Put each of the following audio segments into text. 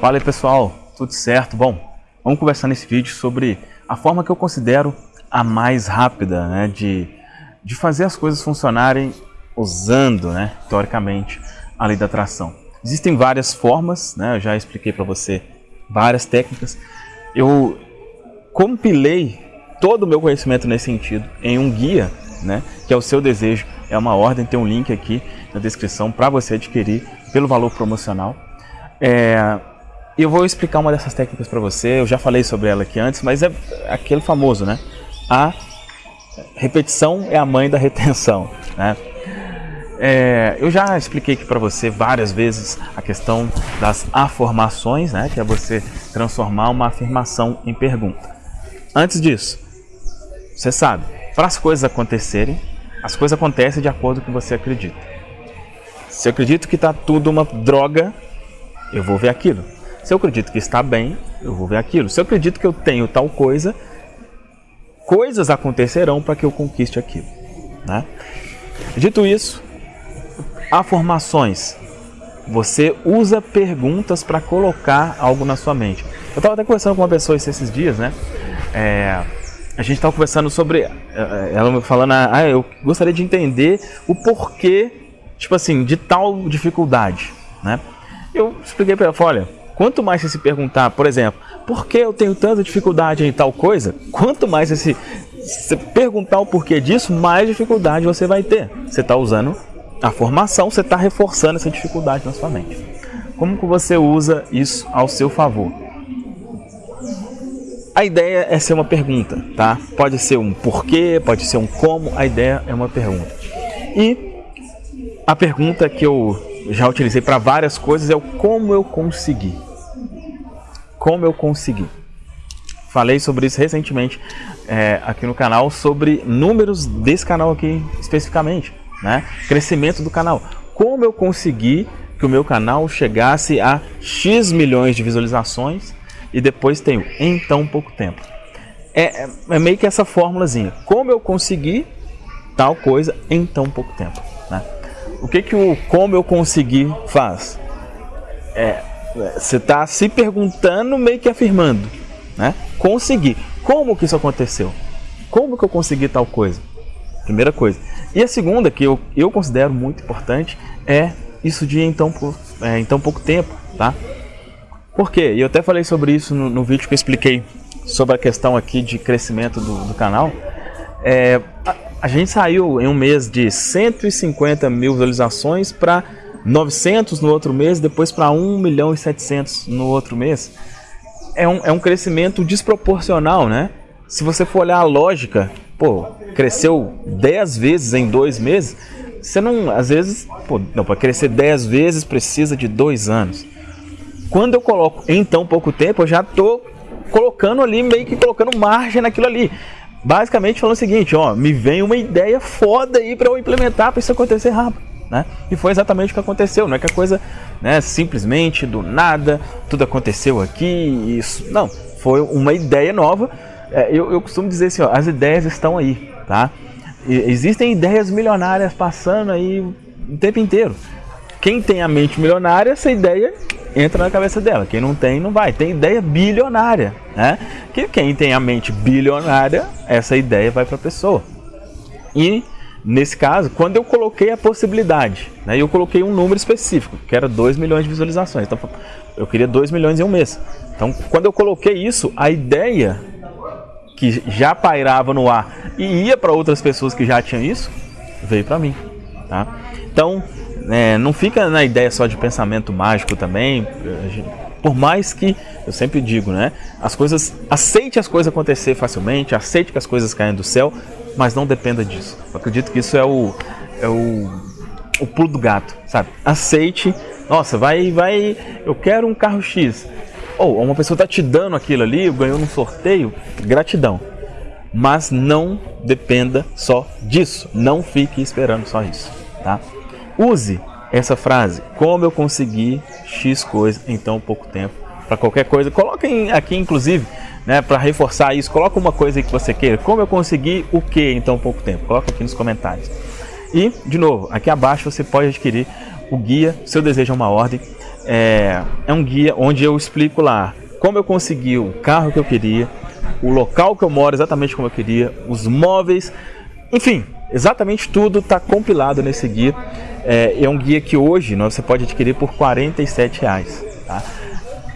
Fala aí pessoal, tudo certo? Bom, vamos conversar nesse vídeo sobre a forma que eu considero a mais rápida né, de, de fazer as coisas funcionarem usando, né, teoricamente, a lei da atração. Existem várias formas, né, eu já expliquei para você várias técnicas. Eu compilei todo o meu conhecimento nesse sentido em um guia, né, que é o seu desejo. É uma ordem, tem um link aqui na descrição para você adquirir pelo valor promocional. É, eu vou explicar uma dessas técnicas para você, eu já falei sobre ela aqui antes, mas é aquele famoso, né? A repetição é a mãe da retenção, né? É, eu já expliquei aqui para você várias vezes a questão das afirmações, né? Que é você transformar uma afirmação em pergunta. Antes disso, você sabe, para as coisas acontecerem, as coisas acontecem de acordo com o que você acredita. Se eu acredito que está tudo uma droga, eu vou ver aquilo. Se eu acredito que está bem, eu vou ver aquilo. Se eu acredito que eu tenho tal coisa, coisas acontecerão para que eu conquiste aquilo. Né? Dito isso, afirmações. Você usa perguntas para colocar algo na sua mente. Eu estava até conversando com uma pessoa esses dias, né? É, a gente estava conversando sobre. É, é, ela falando, ah, eu gostaria de entender o porquê, tipo assim, de tal dificuldade, né? Eu expliquei para ela, olha, quanto mais você se perguntar, por exemplo, por que eu tenho tanta dificuldade em tal coisa, quanto mais você, se perguntar o porquê disso, mais dificuldade você vai ter. Você está usando a formação, você está reforçando essa dificuldade na sua mente. Como que você usa isso ao seu favor? A ideia é ser uma pergunta, tá? Pode ser um porquê, pode ser um como, a ideia é uma pergunta. E a pergunta que eu já utilizei para várias coisas é o como eu consegui. Como eu consegui. Falei sobre isso recentemente é, aqui no canal, sobre números desse canal aqui especificamente, né? Crescimento do canal. Como eu consegui que o meu canal chegasse a X milhões de visualizações e depois tenho em tão pouco tempo. É, é, é meio que essa fórmulazinha. Como eu consegui tal coisa em tão pouco tempo. Né? o que, que o como eu consegui faz? É, você está se perguntando, meio que afirmando, né? Consegui. Como que isso aconteceu? Como que eu consegui tal coisa? Primeira coisa. E a segunda, que eu, eu considero muito importante, é isso de em tão, é, em tão pouco tempo, tá? Por quê? E eu até falei sobre isso no, no, vídeo que eu expliquei sobre a questão aqui de crescimento do, do canal. É, a gente saiu em um mês de 150 mil visualizações para 900 no outro mês, depois para 1 milhão e 700 no outro mês. É um, é um crescimento desproporcional, né? Se você for olhar a lógica, pô, cresceu 10 vezes em dois meses, você não, às vezes, pô, não, para crescer 10 vezes precisa de dois anos. Quando eu coloco em tão pouco tempo, eu já estou colocando ali, meio que colocando margem naquilo ali basicamente falando o seguinte, ó, me vem uma ideia foda aí para eu implementar para isso acontecer rápido, né? E foi exatamente o que aconteceu, não é que a coisa, né, simplesmente do nada, tudo aconteceu aqui, isso, não, foi uma ideia nova. É, eu, eu costumo dizer assim, ó, as ideias estão aí, tá? E, existem ideias milionárias passando aí o tempo inteiro. Quem tem a mente milionária, essa ideia entra na cabeça dela. Quem não tem, não vai. Tem ideia bilionária, né? Que quem tem a mente bilionária, essa ideia vai para a pessoa. E nesse caso, quando eu coloquei a possibilidade, né, eu coloquei um número específico, que era 2 milhões de visualizações. Então eu queria 2 milhões em um mês. Então, quando eu coloquei isso, a ideia que já pairava no ar e ia para outras pessoas que já tinham isso, veio para mim, tá? Então, é, não fica na ideia só de pensamento mágico também, por mais que, eu sempre digo, né, as coisas, aceite as coisas acontecer facilmente, aceite que as coisas caem do céu, mas não dependa disso. Eu acredito que isso é o, é o, o pulo do gato, sabe? Aceite, nossa, vai, vai, eu quero um carro X, ou uma pessoa está te dando aquilo ali, ganhou num sorteio, gratidão. Mas não dependa só disso, não fique esperando só isso, tá? Use essa frase, como eu consegui X coisa em tão pouco tempo, para qualquer coisa. Coloquem aqui, inclusive, né, para reforçar isso, coloca uma coisa que você queira. Como eu consegui o que em tão pouco tempo? Coloca aqui nos comentários. E, de novo, aqui abaixo você pode adquirir o guia Seu Desejo é uma Ordem. é, é um guia onde eu explico lá como eu consegui o carro que eu queria, o local que eu moro exatamente como eu queria, os móveis, enfim, exatamente tudo está compilado nesse guia. É, é, um guia que hoje né, você pode adquirir por R$ reais. Tá?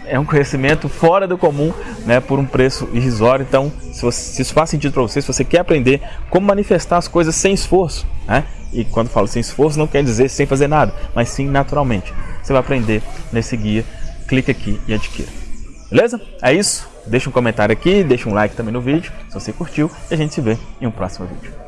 É um conhecimento fora do comum, né, por um preço irrisório. Então, se, você, se isso faz sentido para você, se você quer aprender como manifestar as coisas sem esforço, né? E quando falo sem esforço, não quer dizer sem fazer nada, mas sim naturalmente. Você vai aprender nesse guia. Clique aqui e adquira. Beleza? É isso. Deixa um comentário aqui, deixa um like também no vídeo, se você curtiu, e a gente se vê em um próximo vídeo.